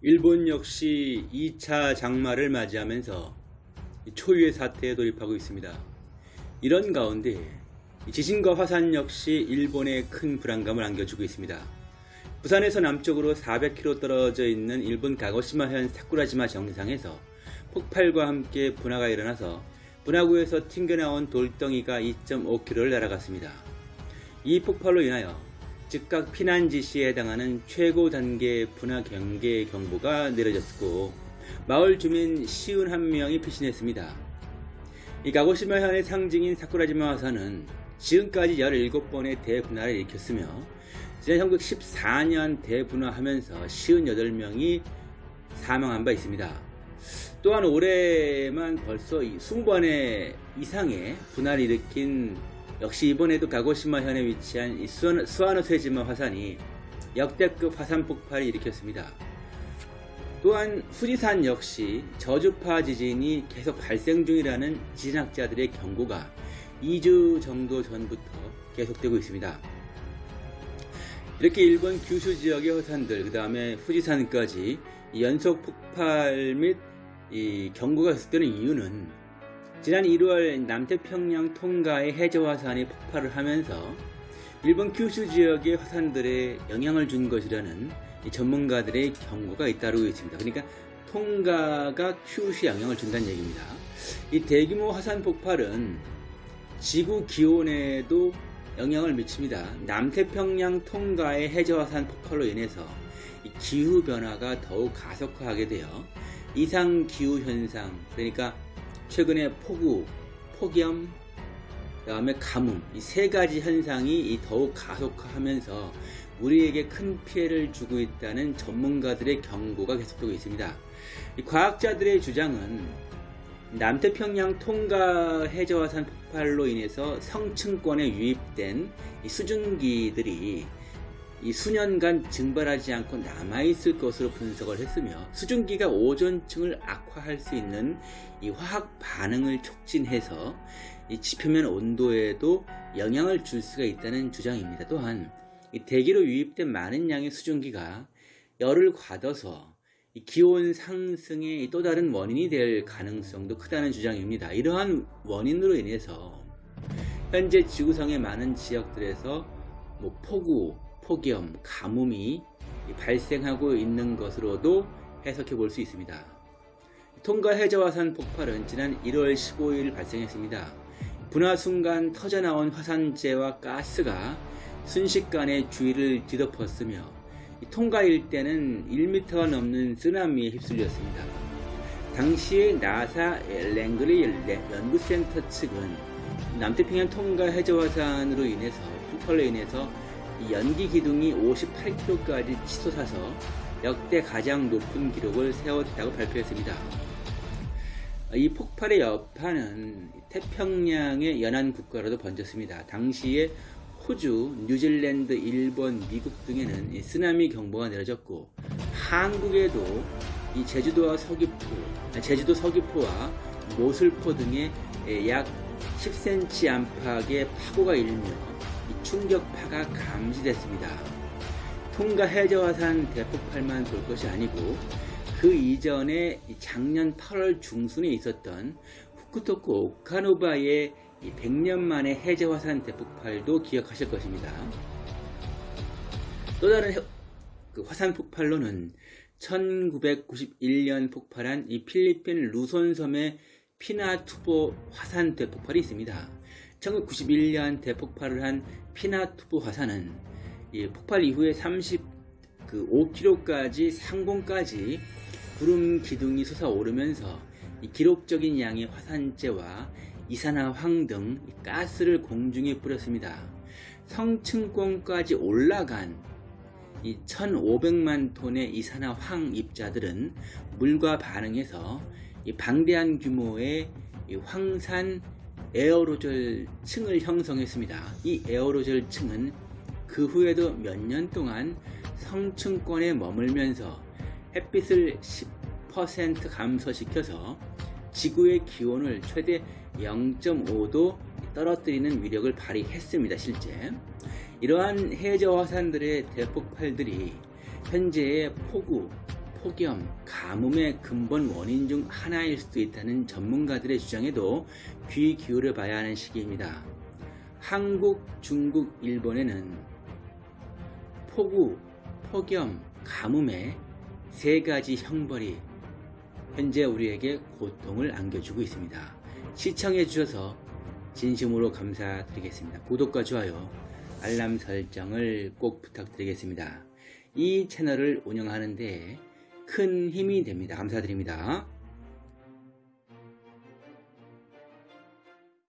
일본 역시 2차 장마를 맞이하면서 초유의 사태에 돌입하고 있습니다. 이런 가운데 지진과 화산 역시 일본에 큰 불안감을 안겨주고 있습니다. 부산에서 남쪽으로 400km 떨어져 있는 일본 가고시마현 사쿠라지마 정상에서 폭발과 함께 분화가 일어나서 분화구에서 튕겨나온 돌덩이가 2.5km를 날아갔습니다. 이 폭발로 인하여 즉각 피난 지시에 해당하는 최고 단계 분화 경계 경보가 내려졌고 마을 주민 시운 한 명이 피신했습니다. 이 가고시마 현의 상징인 사쿠라지마 화산은 지금까지 17번의 대분화를 일으켰으며 지난 1914년 대분화하면서 시운 8명이 사망한 바 있습니다. 또한 올해만 벌써 20번의 이상의 분화를 일으킨 역시 이번에도 가고시마현에 위치한 수아노세지마 화산이 역대급 화산 폭발을 일으켰습니다. 또한 후지산 역시 저주파 지진이 계속 발생 중이라는 지진학자들의 경고가 2주 정도 전부터 계속되고 있습니다. 이렇게 일본 규슈 지역의 화산들, 그 다음에 후지산까지 연속 폭발 및 경고가 계속되는 이유는 지난 1월 남태평양 통가의 해저화산이 폭발을 하면서 일본 규슈 지역의 화산들에 영향을 준 것이라는 전문가들의 경고가 잇따르고 있습니다. 그러니까 통가가 큐슈에 영향을 준다는 얘기입니다. 이 대규모 화산 폭발은 지구 기온에도 영향을 미칩니다. 남태평양 통가의 해저화산 폭발로 인해서 기후 변화가 더욱 가속화하게 되어 이상 기후 현상, 그러니까 최근에 폭우, 폭염, 그 다음에 가뭄 이 세 가지 현상이 더욱 가속화하면서 우리에게 큰 피해를 주고 있다는 전문가들의 경고가 계속되고 있습니다. 과학자들의 주장은 남태평양 통가 해저화산 폭발로 인해서 성층권에 유입된 수증기들이 이 수년간 증발하지 않고 남아있을 것으로 분석을 했으며 수증기가 오존층을 악화할 수 있는 이 화학 반응을 촉진해서 이 지표면 온도에도 영향을 줄 수가 있다는 주장입니다. 또한 대기로 유입된 많은 양의 수증기가 열을 과둬서 기온 상승의 또 다른 원인이 될 가능성도 크다는 주장입니다. 이러한 원인으로 인해서 현재 지구상의 많은 지역들에서 뭐 폭우, 폭염, 가뭄이 발생하고 있는 것으로도 해석해 볼 수 있습니다. 통가 해저화산 폭발은 지난 1월 15일 발생했습니다. 분화 순간 터져나온 화산재와 가스가 순식간에 주위를 뒤덮었으며 통가 일대는 1m가 넘는 쓰나미에 휩쓸렸습니다. 당시에 나사 랭그리 연구센터 측은 남태평양 통가 해저화산으로 인해서 폭발로 인해서 연기 기둥이 58km까지 치솟아서 역대 가장 높은 기록을 세웠다고 발표했습니다. 이 폭발의 여파는 태평양의 연안 국가로도 번졌습니다. 당시에 호주, 뉴질랜드, 일본, 미국 등에는 쓰나미 경보가 내려졌고 한국에도 이 제주도와 서귀포, 제주도 서귀포와 모슬포 등에 약 10cm 안팎의 파고가 일며 충격파가 감지됐습니다. 통가 해저화산 대폭발만 볼 것이 아니고 그 이전에 작년 8월 중순에 있었던 후쿠토쿠 오카노바의 100년 만의 해저화산 대폭발도 기억하실 것입니다. 또 다른 그 화산 폭발로는 1991년 폭발한 이 필리핀 루손섬의 피나투보 화산 대폭발이 있습니다. 1991년 대폭발을 한 피나투브 화산은 폭발 이후에 35km까지 상공까지 구름 기둥이 솟아오르면서 기록적인 양의 화산재와 이산화황 등 가스를 공중에 뿌렸습니다. 성층권까지 올라간 1500만 톤의 이산화황 입자들은 물과 반응해서 방대한 규모의 황산 에어로졸 층을 형성했습니다. 이 에어로졸 층은 그 후에도 몇 년 동안 성층권에 머물면서 햇빛을 10% 감소시켜서 지구의 기온을 최대 0.5도 떨어뜨리는 위력을 발휘했습니다. 실제 이러한 해저 화산들의 대폭발들이 현재의 폭우, 폭염, 가뭄의 근본 원인 중 하나일 수도 있다는 전문가들의 주장에도 귀 기울여 봐야 하는 시기입니다. 한국, 중국, 일본에는 폭우, 폭염, 가뭄의 세 가지 형벌이 현재 우리에게 고통을 안겨주고 있습니다. 시청해 주셔서 진심으로 감사드리겠습니다. 구독과 좋아요, 알람 설정을 꼭 부탁드리겠습니다. 이 채널을 운영하는데 큰 힘이 됩니다. 감사드립니다.